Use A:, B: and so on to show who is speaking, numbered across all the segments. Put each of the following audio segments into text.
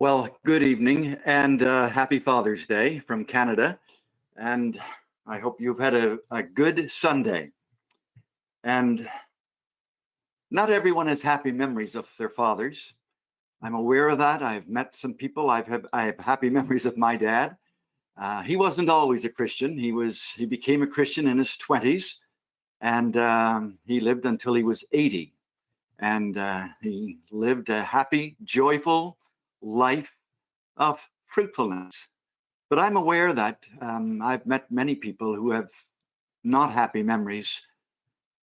A: Well, good evening and uh, happy Father's Day from Canada. And I hope you've had a, a good Sunday. And not everyone has happy memories of their fathers. I'm aware of that. I've met some people. I've had, I have happy memories of my dad. Uh, he wasn't always a Christian. He was he became a Christian in his 20s, and um, he lived until he was 80. And uh, he lived a happy, joyful, life of fruitfulness. But I'm aware that um, I've met many people who have not happy memories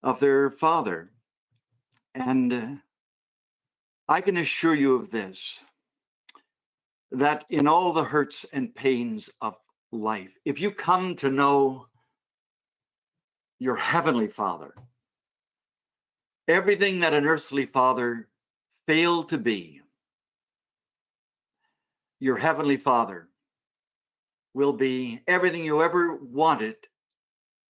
A: of their father. And uh, I can assure you of this that in all the hurts and pains of life, if you come to know your heavenly father, everything that an earthly father failed to be, your heavenly father will be everything you ever wanted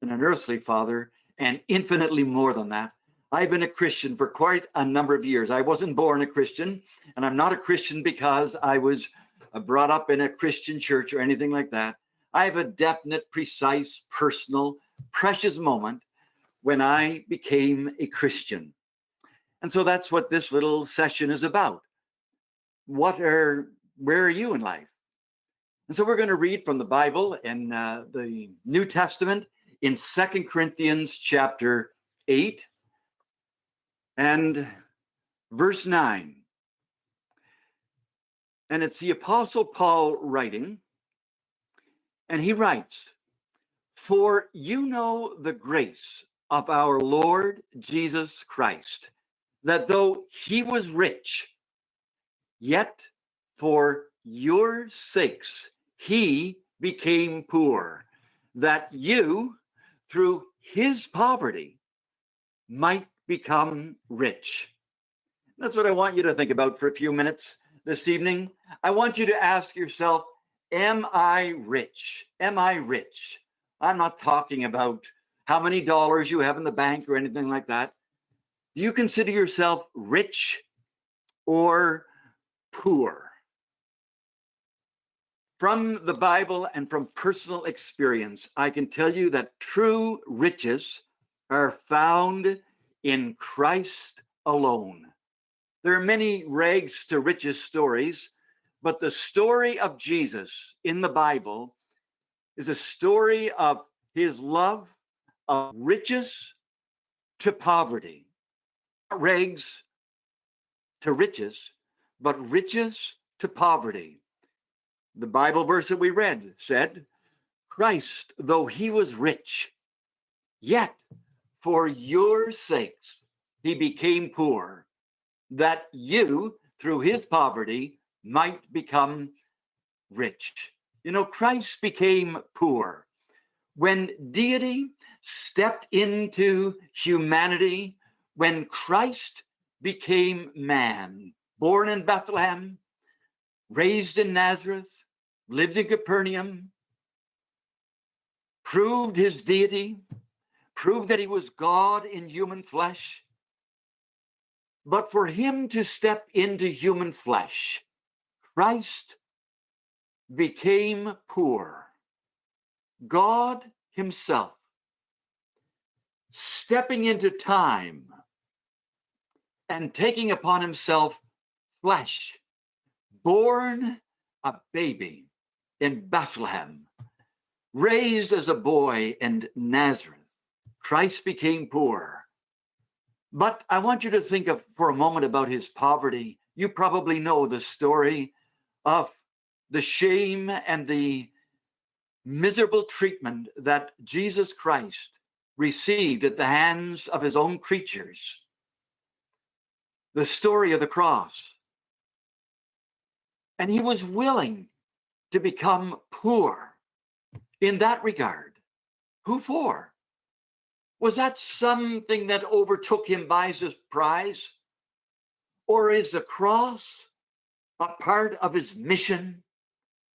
A: in an earthly father and infinitely more than that. I've been a Christian for quite a number of years. I wasn't born a Christian, and I'm not a Christian because I was uh, brought up in a Christian church or anything like that. I have a definite, precise, personal, precious moment when I became a Christian. And so that's what this little session is about. What are where are you in life? And so we're going to read from the Bible in uh, the New Testament in Second Corinthians chapter 8 and verse 9. And it's the Apostle Paul writing, and he writes, For you know the grace of our Lord Jesus Christ, that though he was rich, yet for your sakes, he became poor, that you, through his poverty, might become rich. That's what I want you to think about for a few minutes this evening. I want you to ask yourself, am I rich? Am I rich? I'm not talking about how many dollars you have in the bank or anything like that. Do you consider yourself rich or poor? From the Bible and from personal experience, I can tell you that true riches are found in Christ alone. There are many rags to riches stories, but the story of Jesus in the Bible is a story of his love of riches to poverty, rags to riches, but riches to poverty. The Bible verse that we read said, Christ, though he was rich, yet for your sakes he became poor, that you, through his poverty, might become rich. You know, Christ became poor. When deity stepped into humanity, when Christ became man, born in Bethlehem, raised in Nazareth, lived in Capernaum, proved his deity, proved that he was God in human flesh. But for him to step into human flesh, Christ became poor. God himself stepping into time and taking upon himself flesh, born a baby in Bethlehem, raised as a boy in Nazareth. Christ became poor. But I want you to think of for a moment about his poverty. You probably know the story of the shame and the miserable treatment that Jesus Christ received at the hands of his own creatures. The story of the cross. And he was willing to become poor in that regard. Who for? Was that something that overtook him by surprise? Or is the cross a part of his mission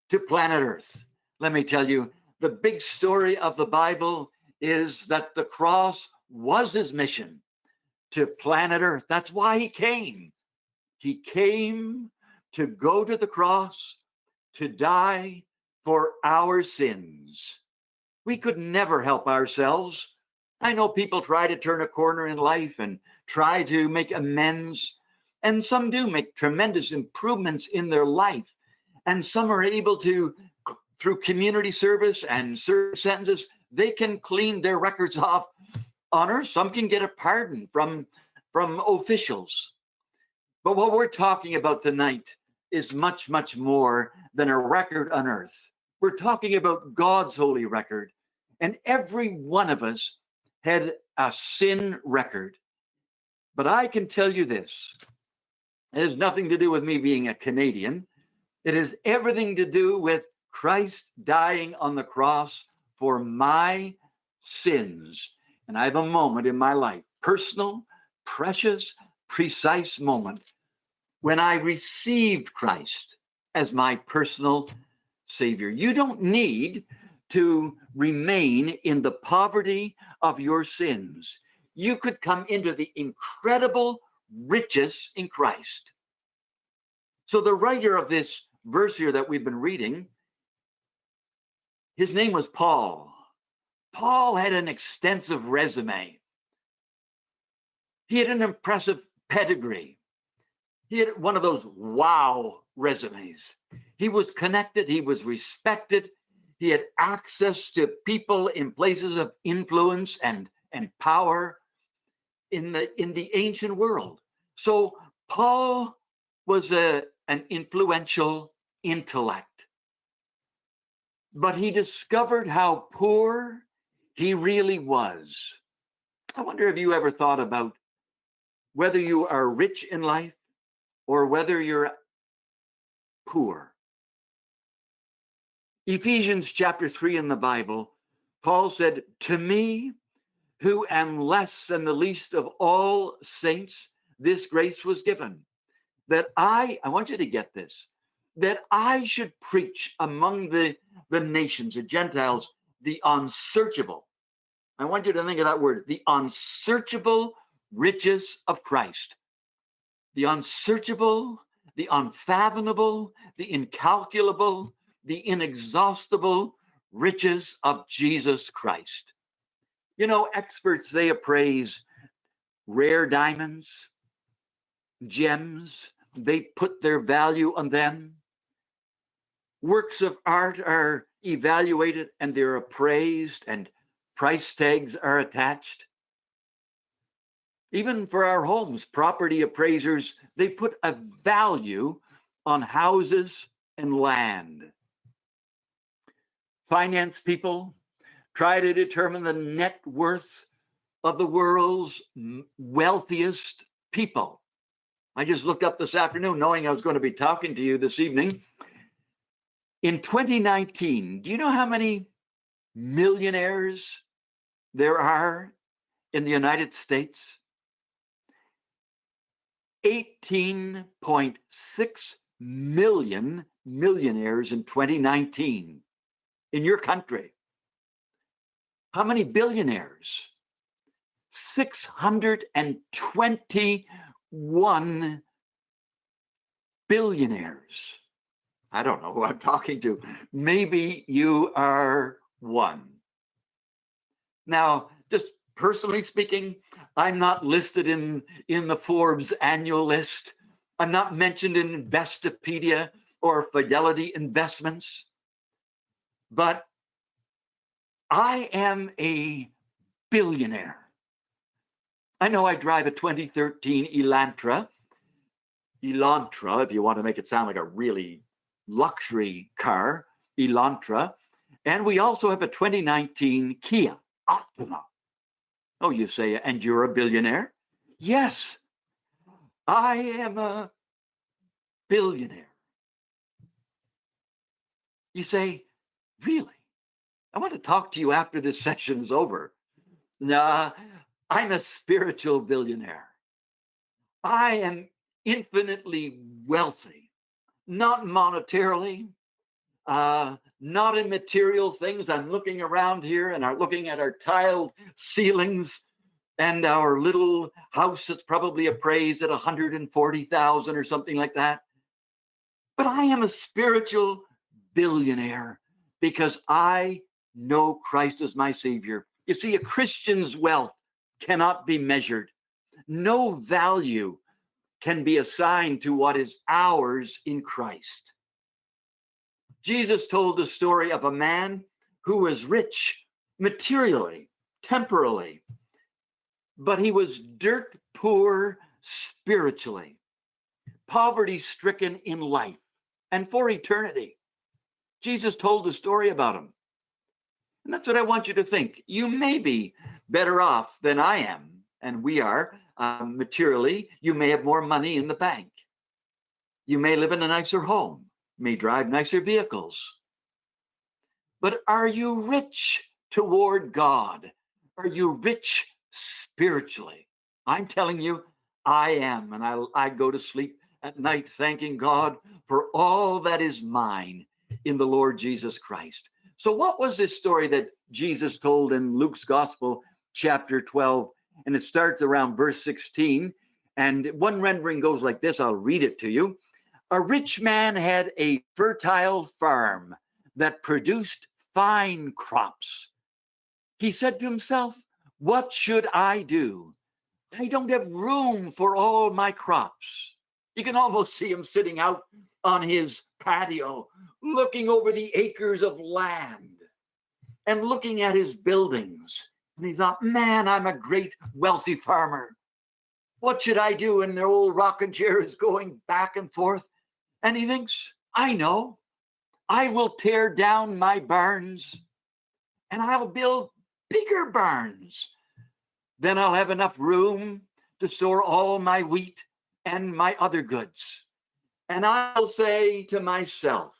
A: to planet Earth? Let me tell you, the big story of the Bible is that the cross was his mission to planet Earth. That's why he came. He came to go to the cross, to die for our sins. We could never help ourselves. I know people try to turn a corner in life and try to make amends, and some do make tremendous improvements in their life. And some are able to, through community service and service sentences, they can clean their records off on earth. Some can get a pardon from, from officials. But what we're talking about tonight is much, much more than a record on earth. We're talking about God's holy record. And every one of us had a sin record. But I can tell you this it has nothing to do with me being a Canadian. It has everything to do with Christ dying on the cross for my sins. And I have a moment in my life, personal, precious, precise moment, when I received Christ as my personal Savior. You don't need to remain in the poverty of your sins. You could come into the incredible riches in Christ. So, the writer of this verse here that we've been reading, his name was Paul. Paul had an extensive resume. He had an impressive pedigree. He had one of those wow resumes. He was connected, he was respected, he had access to people in places of influence and, and power in the in the ancient world. So Paul was a, an influential intellect. But he discovered how poor he really was. I wonder if you ever thought about whether you are rich in life or whether you're poor. Ephesians chapter 3 in the Bible, Paul said, To me, who am less than the least of all saints, this grace was given. That I, I want you to get this, that I should preach among the, the nations, the Gentiles, the unsearchable. I want you to think of that word, the unsearchable riches of Christ the unsearchable, the unfathomable, the incalculable, the inexhaustible riches of Jesus Christ. You know, experts, they appraise rare diamonds, gems, they put their value on them. Works of art are evaluated and they're appraised, and price tags are attached. Even for our homes, property appraisers, they put a value on houses and land. Finance people try to determine the net worth of the world's wealthiest people. I just looked up this afternoon knowing I was going to be talking to you this evening. In 2019, do you know how many millionaires there are in the United States? 18.6 million millionaires in 2019 in your country. How many billionaires? 621 billionaires. I don't know who I'm talking to. Maybe you are one. Now, just personally speaking, I'm not listed in, in the Forbes annual list. I'm not mentioned in Investopedia or Fidelity Investments. But I am a billionaire. I know I drive a 2013 Elantra. Elantra, if you want to make it sound like a really luxury car, Elantra. And we also have a 2019 Kia Optima. Oh, you say, and you're a billionaire? Yes, I am a billionaire. You say, really? I want to talk to you after this session is over. Nah, I'm a spiritual billionaire. I am infinitely wealthy, not monetarily, uh, not in material things. I'm looking around here and I'm looking at our tiled ceilings and our little house that's probably appraised at 140,000 or something like that. but I am a spiritual billionaire because I know Christ as my Savior. You see, a Christian's wealth cannot be measured. No value can be assigned to what is ours in Christ. Jesus told the story of a man who was rich materially, temporally, but he was dirt poor spiritually, poverty stricken in life and for eternity. Jesus told the story about him. And that's what I want you to think. You may be better off than I am, and we are um, materially. You may have more money in the bank. You may live in a nicer home, may drive nicer vehicles. But are you rich toward God? Are you rich spiritually? I'm telling you, I am. And I, I go to sleep at night thanking God for all that is mine in the Lord Jesus Christ. So, what was this story that Jesus told in Luke's Gospel, chapter 12? And it starts around verse 16. And one rendering goes like this I'll read it to you. A rich man had a fertile farm that produced fine crops. He said to himself, What should I do? I don't have room for all my crops. You can almost see him sitting out on his patio, looking over the acres of land and looking at his buildings. And he thought, man, I'm a great wealthy farmer. What should I do? And the old rocking chair is going back and forth. And he thinks, I know. I will tear down my barns and I'll build bigger barns. Then I'll have enough room to store all my wheat and my other goods. And I'll say to myself,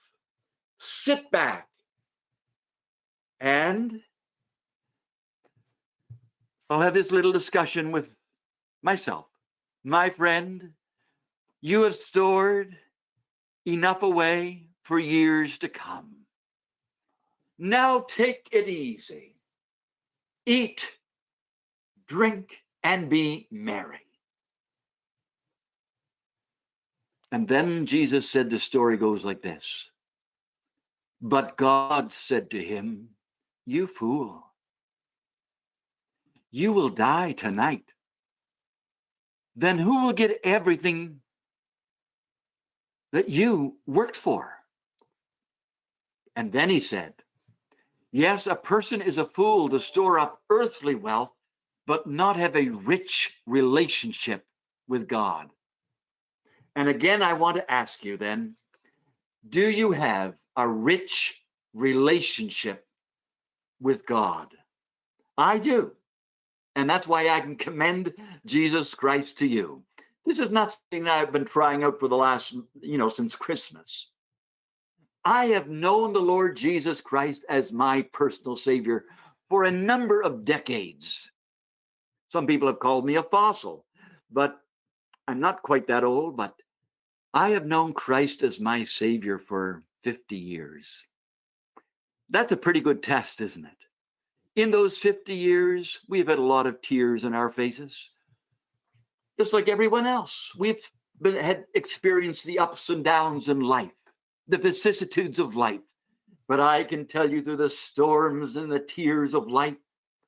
A: sit back and I'll have this little discussion with myself. My friend, you have stored enough away for years to come. Now take it easy. Eat, drink, and be merry. And then Jesus said the story goes like this But God said to him, You fool, you will die tonight. Then who will get everything that you worked for? And then he said, Yes, a person is a fool to store up earthly wealth, but not have a rich relationship with God. And again, I want to ask you then do you have a rich relationship with God? I do. And that's why I can commend Jesus Christ to you. This is not something that I've been trying out for the last, you know, since Christmas. I have known the Lord Jesus Christ as my personal Savior for a number of decades. Some people have called me a fossil, but I'm not quite that old, but I have known Christ as my Savior for 50 years. That's a pretty good test, isn't it? In those 50 years, we've had a lot of tears in our faces, just like everyone else. We've been, had experienced the ups and downs in life, the vicissitudes of life. But I can tell you through the storms and the tears of life,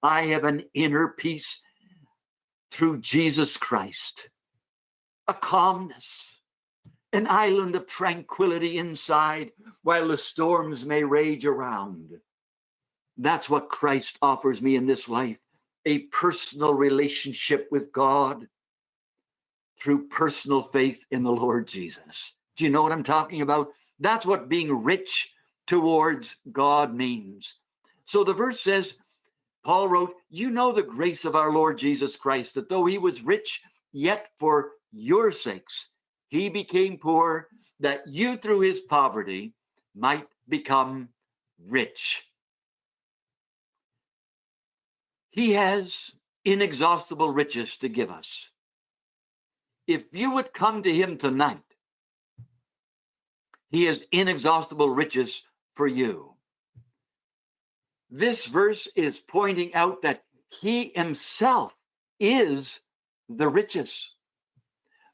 A: I have an inner peace through Jesus Christ, a calmness, an island of tranquility inside while the storms may rage around. That's what Christ offers me in this life a personal relationship with God through personal faith in the Lord Jesus. Do you know what I'm talking about? That's what being rich towards God means. So the verse says, Paul wrote, You know the grace of our Lord Jesus Christ, that though he was rich, yet for your sakes he became poor, that you through his poverty might become rich. He has inexhaustible riches to give us. If you would come to him tonight, he has inexhaustible riches for you. This verse is pointing out that he himself is the riches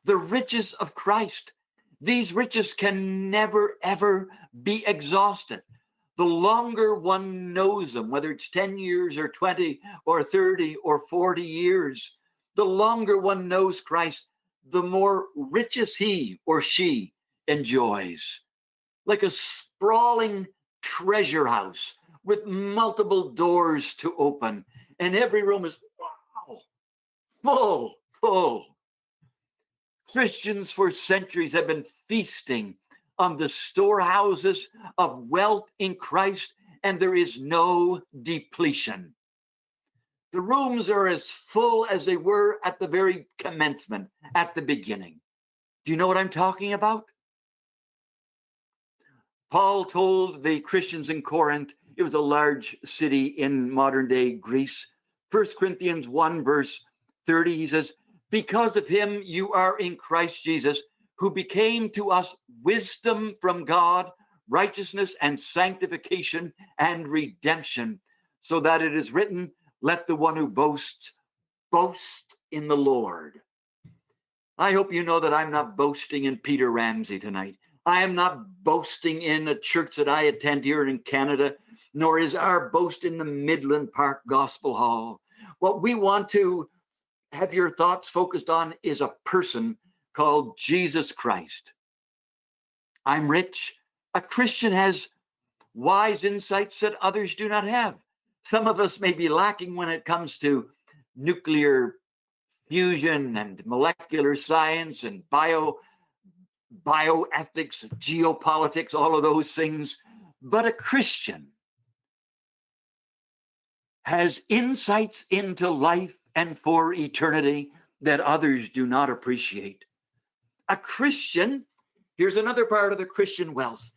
A: the riches of Christ. These riches can never, ever be exhausted. The longer one knows them, whether it's 10 years or 20 or 30 or 40 years, the longer one knows Christ, the more riches he or she enjoys. Like a sprawling treasure house with multiple doors to open, and every room is wow, full, full. Christians for centuries have been feasting on the storehouses of wealth in Christ, and there is no depletion. The rooms are as full as they were at the very commencement, at the beginning. Do you know what I'm talking about? Paul told the Christians in Corinth, it was a large city in modern day Greece. First Corinthians 1, verse 30, he says, Because of him you are in Christ Jesus, who became to us wisdom from God, righteousness and sanctification and redemption, so that it is written, Let the one who boasts boast in the Lord. I hope you know that I'm not boasting in Peter Ramsey tonight. I am not boasting in a church that I attend here in Canada, nor is our boast in the Midland Park Gospel Hall. What we want to have your thoughts focused on is a person called Jesus Christ. I'm rich. A Christian has wise insights that others do not have. Some of us may be lacking when it comes to nuclear fusion and molecular science and bio bioethics, geopolitics, all of those things. But a Christian has insights into life and for eternity that others do not appreciate. A Christian, here's another part of the Christian wealth.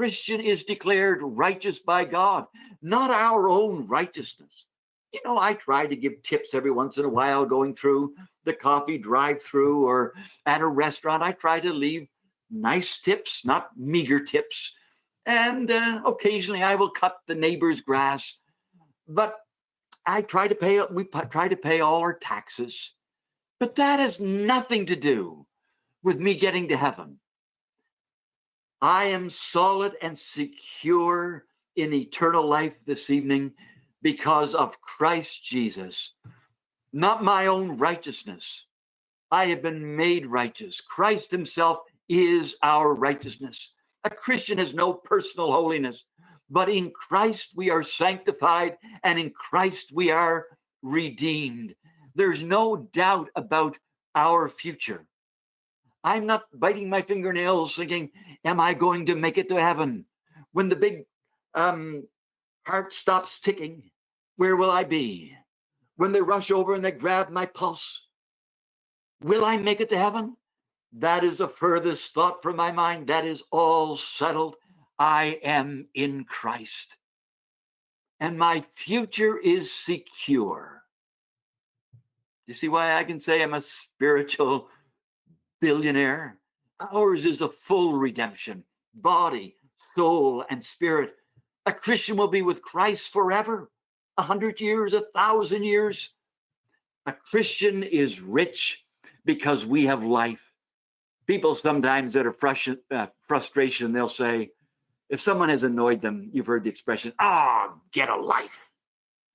A: Christian is declared righteous by God, not our own righteousness. You know, I try to give tips every once in a while going through the coffee drive through or at a restaurant. I try to leave nice tips, not meager tips. And uh, occasionally I will cut the neighbor's grass. But I try to pay, we try to pay all our taxes. But that has nothing to do with me getting to heaven. I am solid and secure in eternal life this evening because of Christ Jesus not my own righteousness. I have been made righteous. Christ himself is our righteousness. A Christian has no personal holiness, but in Christ we are sanctified and in Christ we are redeemed. There's no doubt about our future. I'm not biting my fingernails thinking, am I going to make it to heaven? When the big um, heart stops ticking, where will I be? when they rush over and they grab my pulse. Will I make it to heaven? That is the furthest thought from my mind. That is all settled. I am in Christ. And my future is secure. You see why I can say I'm a spiritual billionaire? Ours is a full redemption, body, soul, and spirit. A Christian will be with Christ forever a hundred years, a thousand years. A Christian is rich because we have life. People sometimes that are frust- uh, frustration, they'll say, if someone has annoyed them, you've heard the expression, ah, oh, get a life.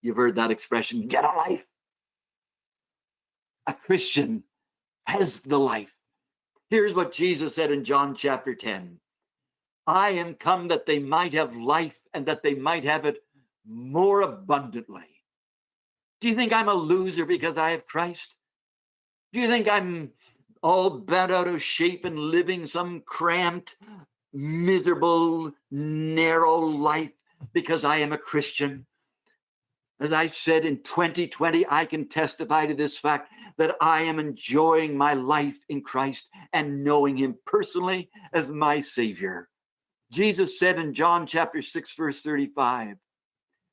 A: You've heard that expression, get a life. A Christian has the life. Here's what Jesus said in John chapter 10 I am come that they might have life and that they might have it more abundantly. Do you think I'm a loser because I have Christ? Do you think I'm all bent out of shape and living some cramped, miserable, narrow life because I am a Christian? As I said in 2020, I can testify to this fact that I am enjoying my life in Christ and knowing Him personally as my Savior. Jesus said in John chapter 6, verse 35,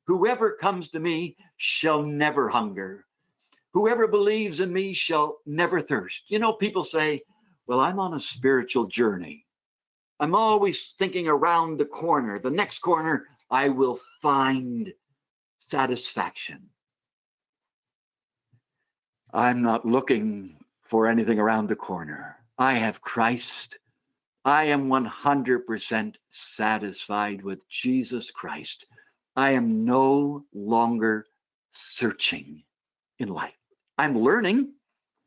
A: Whoever comes to me shall never hunger. Whoever believes in me shall never thirst. You know, people say, Well, I'm on a spiritual journey. I'm always thinking around the corner. The next corner, I will find satisfaction. I'm not looking for anything around the corner. I have Christ. I am 100% satisfied with Jesus Christ. I am no longer searching in life. I'm learning,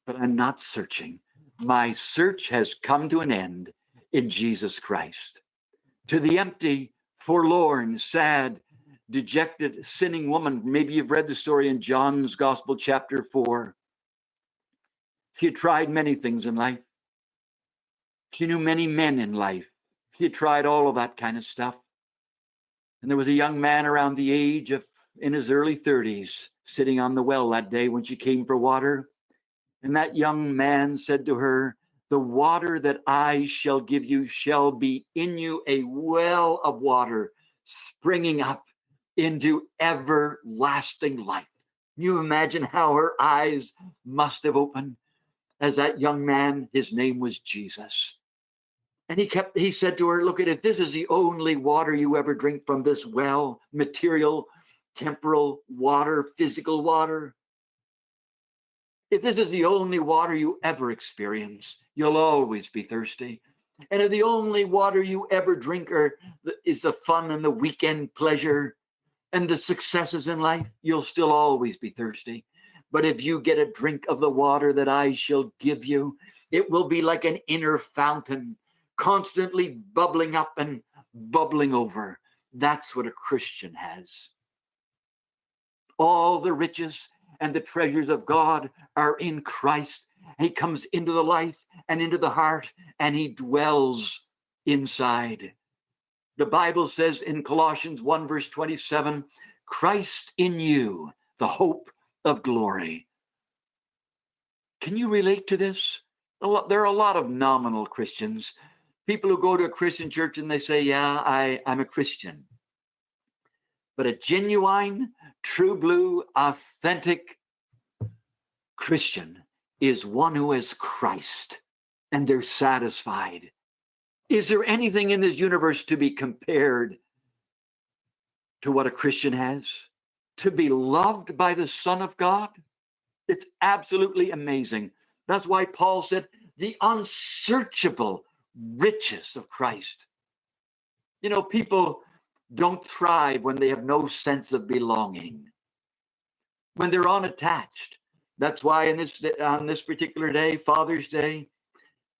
A: but I'm not searching. My search has come to an end in Jesus Christ. To the empty, forlorn, sad, dejected, sinning woman, maybe you've read the story in John's Gospel, chapter 4. She had tried many things in life. She knew many men in life. She had tried all of that kind of stuff. And there was a young man around the age of in his early 30s sitting on the well that day when she came for water. And that young man said to her, The water that I shall give you shall be in you a well of water springing up into everlasting life. Can you imagine how her eyes must have opened as that young man, his name was Jesus. And he kept, he said to her, Look at it, this is the only water you ever drink from this well, material, temporal water, physical water. If this is the only water you ever experience, you'll always be thirsty. And if the only water you ever drink are, is the fun and the weekend pleasure and the successes in life, you'll still always be thirsty. But if you get a drink of the water that I shall give you, it will be like an inner fountain, constantly bubbling up and bubbling over. That's what a Christian has. All the riches and the treasures of God are in Christ. He comes into the life and into the heart, and he dwells inside. The Bible says in Colossians 1, verse 27, Christ in you, the hope of glory. Can you relate to this? There are a lot of nominal Christians, people who go to a Christian church and they say, Yeah, I, I'm a Christian. But a genuine, true blue, authentic Christian is one who is Christ and they're satisfied. Is there anything in this universe to be compared to what a Christian has? To be loved by the Son of God? It's absolutely amazing. That's why Paul said, the unsearchable riches of Christ. You know, people don't thrive when they have no sense of belonging, when they're unattached. That's why in this on this particular day, Father's Day,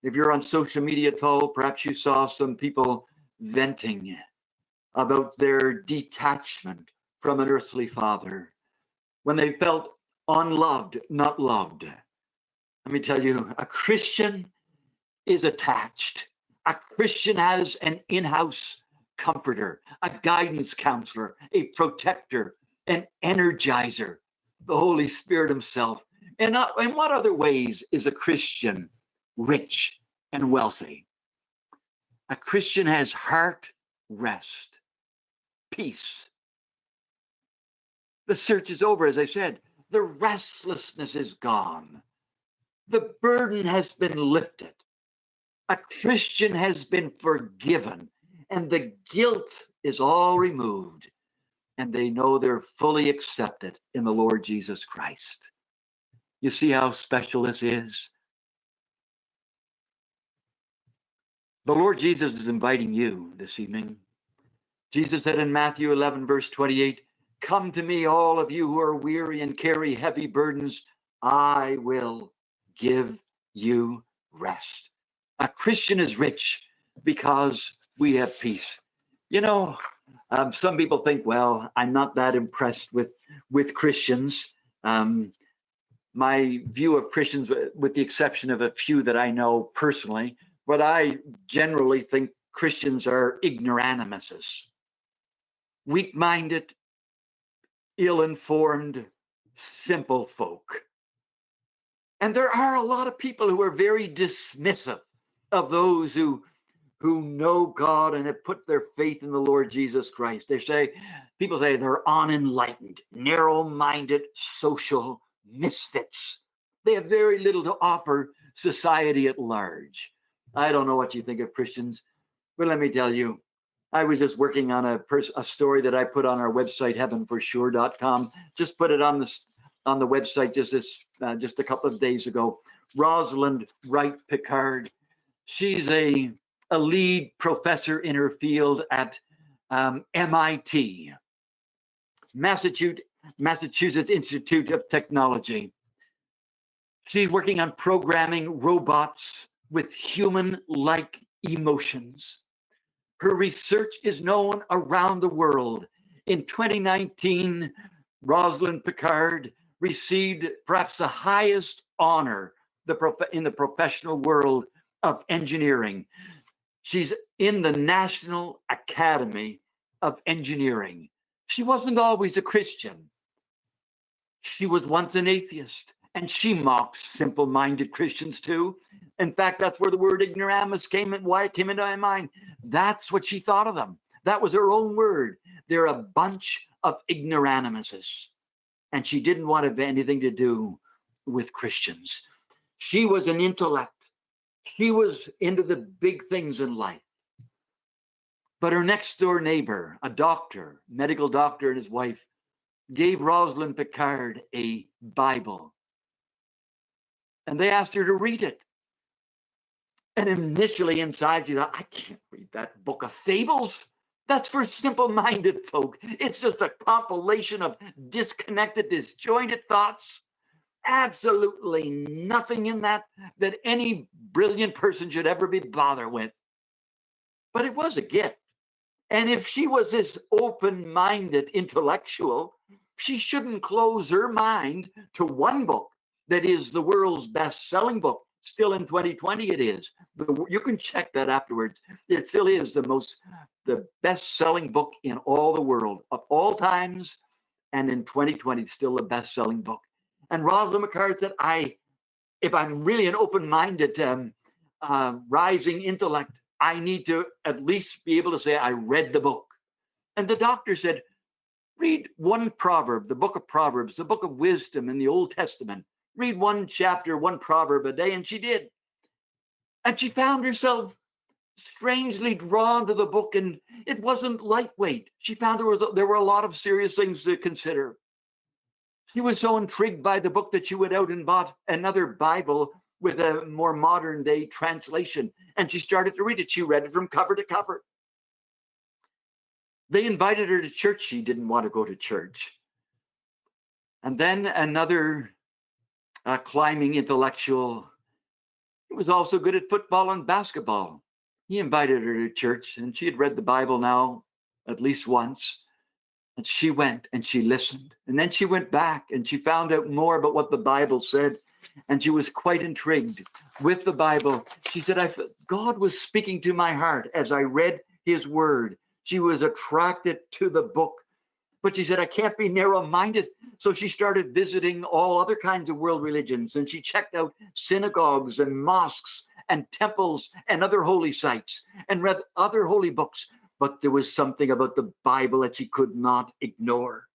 A: if you're on social media at all, perhaps you saw some people venting about their detachment from an earthly father when they felt unloved, not loved. Let me tell you, a Christian is attached. A Christian has an in house comforter, a guidance counselor, a protector, an energizer, the Holy Spirit Himself. And uh, in what other ways is a Christian rich and wealthy? A Christian has heart rest, peace. The search is over, as I said. The restlessness is gone. The burden has been lifted. A Christian has been forgiven and the guilt is all removed, and they know they're fully accepted in the Lord Jesus Christ. You see how special this is? The Lord Jesus is inviting you this evening. Jesus said in Matthew 11, verse 28, Come to me, all of you who are weary and carry heavy burdens, I will give you rest. A Christian is rich because we have peace. You know, um, some people think, well, I'm not that impressed with with Christians. Um, my view of Christians, with the exception of a few that I know personally, but I generally think Christians are ignoramuses, weak-minded, ill-informed, simple folk. And there are a lot of people who are very dismissive of those who who know God and have put their faith in the Lord Jesus Christ. They say, people say they're unenlightened, narrow minded social misfits. They have very little to offer society at large. I don't know what you think of Christians, but let me tell you, I was just working on a, a story that I put on our website, heavenforsure.com. Just put it on the, on the website just this, uh, just a couple of days ago. Rosalind Wright Picard. She's a a lead professor in her field at um, MIT, Massachusetts, Massachusetts Institute of Technology. She's working on programming robots with human-like emotions. Her research is known around the world. In 2019, Rosalind Picard received perhaps the highest honor in the professional world of engineering. She's in the National Academy of Engineering. She wasn't always a Christian. She was once an atheist, and she mocked simple-minded Christians too. In fact, that's where the word ignoramus came and why it came into my mind. That's what she thought of them. That was her own word. They're a bunch of ignoramuses. And she didn't want to have anything to do with Christians. She was an intellect. She was into the big things in life. But her next door neighbor, a doctor, medical doctor and his wife, gave Rosalind Picard a Bible. And they asked her to read it. And initially inside, she thought, I can't read that book of fables. That's for simple-minded folk. It's just a compilation of disconnected, disjointed thoughts. Absolutely nothing in that that any brilliant person should ever be bothered with. But it was a gift. And if she was this open-minded intellectual, she shouldn't close her mind to one book that is the world's best-selling book. Still in 2020, it is. The, you can check that afterwards. It still is the most, the best-selling book in all the world of all times, and in 2020, still the best-selling book. And Rosalind Picard said, "I, if I'm really an open-minded, um, uh, rising intellect, I need to at least be able to say I read the book." And the doctor said, "Read one proverb, the book of Proverbs, the book of wisdom in the Old Testament." Read one chapter, one proverb a day, and she did. And she found herself strangely drawn to the book, and it wasn't lightweight. She found there was there were a lot of serious things to consider. She was so intrigued by the book that she went out and bought another Bible with a more modern day translation, and she started to read it. She read it from cover to cover. They invited her to church. She didn't want to go to church. And then another a climbing intellectual. He was also good at football and basketball. He invited her to church and she had read the Bible now at least once. And she went and she listened. And then she went back and she found out more about what the Bible said. And she was quite intrigued with the Bible. She said, I, God was speaking to my heart as I read his word. She was attracted to the book but she said, I can't be narrow minded. So she started visiting all other kinds of world religions and she checked out synagogues and mosques and temples and other holy sites and read other holy books. But there was something about the Bible that she could not ignore.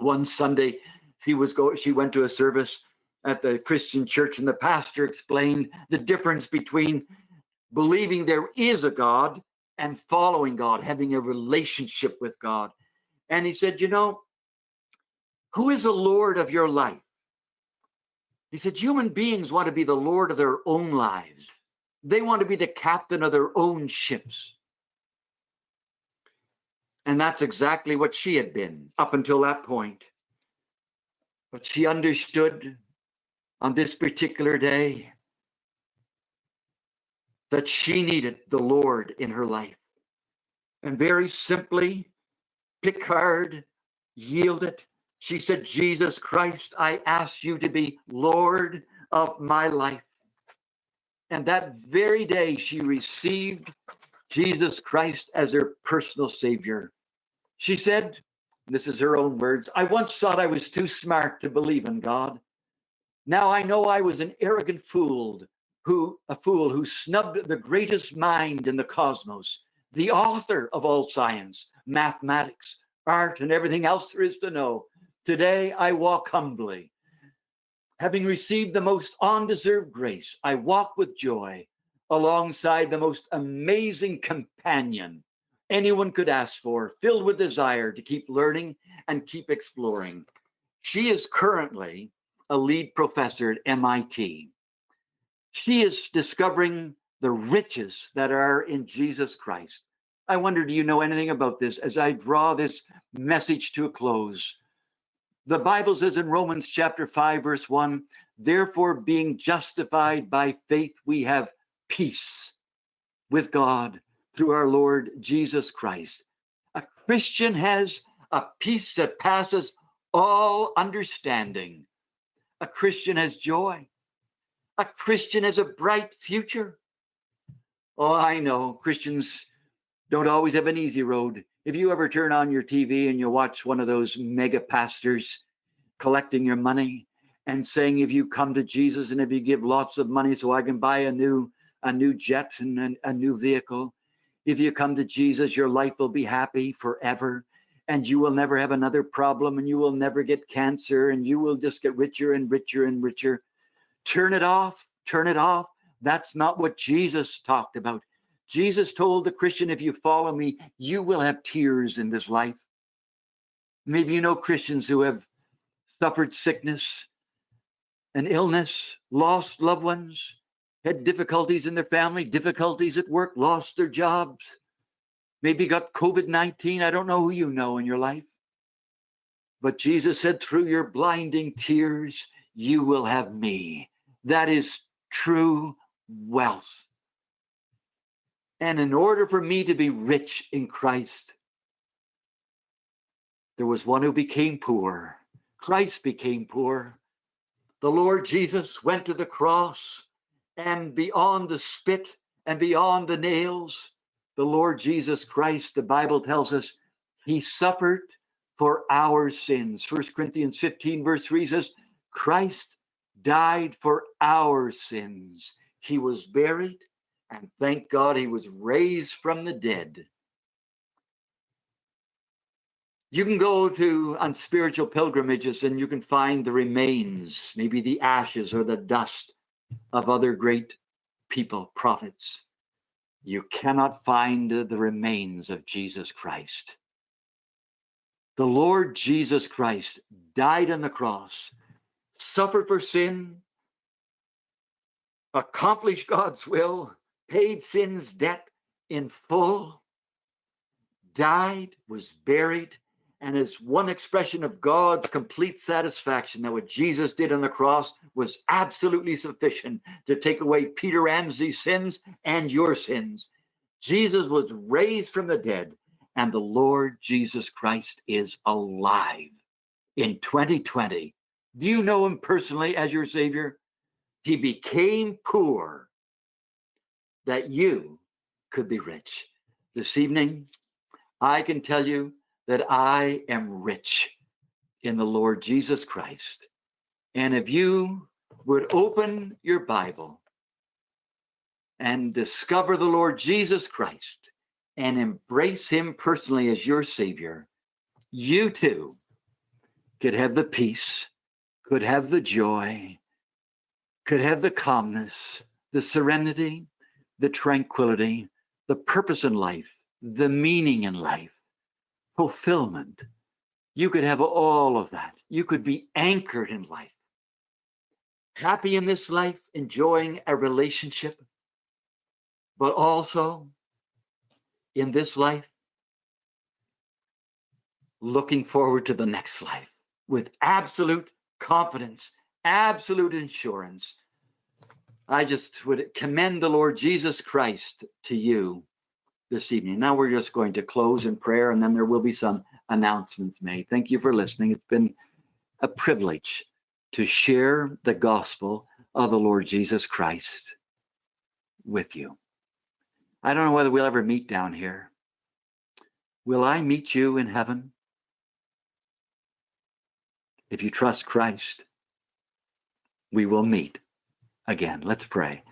A: One Sunday, she was go she went to a service at the Christian church and the pastor explained the difference between believing there is a God and following God, having a relationship with God. And he said, you know, who is the Lord of your life? He said, human beings want to be the Lord of their own lives. They want to be the captain of their own ships. And that's exactly what she had been up until that point. But she understood on this particular day that she needed the Lord in her life. And very simply, Picard yielded. She said, Jesus Christ, I ask you to be Lord of my life. And that very day, she received Jesus Christ as her personal savior. She said, this is her own words, I once thought I was too smart to believe in God. Now I know I was an arrogant fool who a fool who snubbed the greatest mind in the cosmos, the author of all science, mathematics, art, and everything else there is to know. Today I walk humbly. Having received the most undeserved grace, I walk with joy alongside the most amazing companion anyone could ask for, filled with desire to keep learning and keep exploring. She is currently a lead professor at MIT. She is discovering the riches that are in Jesus Christ. I wonder, do you know anything about this as I draw this message to a close? The Bible says in Romans chapter 5, verse 1 Therefore, being justified by faith, we have peace with God through our Lord Jesus Christ. A Christian has a peace that passes all understanding. A Christian has joy. A Christian has a bright future. Oh, I know Christians don't always have an easy road. If you ever turn on your TV and you watch one of those mega pastors collecting your money and saying, if you come to Jesus and if you give lots of money so I can buy a new a new jet and a, a new vehicle, if you come to Jesus, your life will be happy forever and you will never have another problem and you will never get cancer and you will just get richer and richer and richer. Turn it off, turn it off. That's not what Jesus talked about. Jesus told the Christian, if you follow me, you will have tears in this life. Maybe you know Christians who have suffered sickness and illness, lost loved ones, had difficulties in their family, difficulties at work, lost their jobs, maybe got COVID 19. I don't know who you know in your life. But Jesus said, through your blinding tears, you will have me. That is true wealth. And in order for me to be rich in Christ, there was one who became poor. Christ became poor. The Lord Jesus went to the cross, and beyond the spit and beyond the nails, the Lord Jesus Christ, the Bible tells us, he suffered for our sins. First Corinthians 15, verse 3 says, Christ died for our sins. He was buried and thank God he was raised from the dead. You can go to on spiritual pilgrimages and you can find the remains, maybe the ashes or the dust of other great people, prophets. You cannot find the remains of Jesus Christ. The Lord Jesus Christ died on the cross, suffered for sin, accomplished God's will, paid sin's debt in full, died, was buried, and as one expression of God's complete satisfaction that what Jesus did on the cross was absolutely sufficient to take away Peter Ramsey's sins and your sins. Jesus was raised from the dead, and the Lord Jesus Christ is alive in 2020. Do you know him personally as your Savior? He became poor that you could be rich. This evening, I can tell you that I am rich in the Lord Jesus Christ. And if you would open your Bible and discover the Lord Jesus Christ and embrace him personally as your Savior, you too could have the peace, could have the joy, could have the calmness, the serenity, the tranquility, the purpose in life, the meaning in life, fulfillment. You could have all of that. You could be anchored in life, happy in this life, enjoying a relationship, but also in this life, looking forward to the next life with absolute confidence, absolute insurance. I just would commend the Lord Jesus Christ to you this evening. Now we're just going to close in prayer and then there will be some announcements made. Thank you for listening. It's been a privilege to share the gospel of the Lord Jesus Christ with you. I don't know whether we'll ever meet down here. Will I meet you in heaven? If you trust Christ, we will meet again. Let's pray.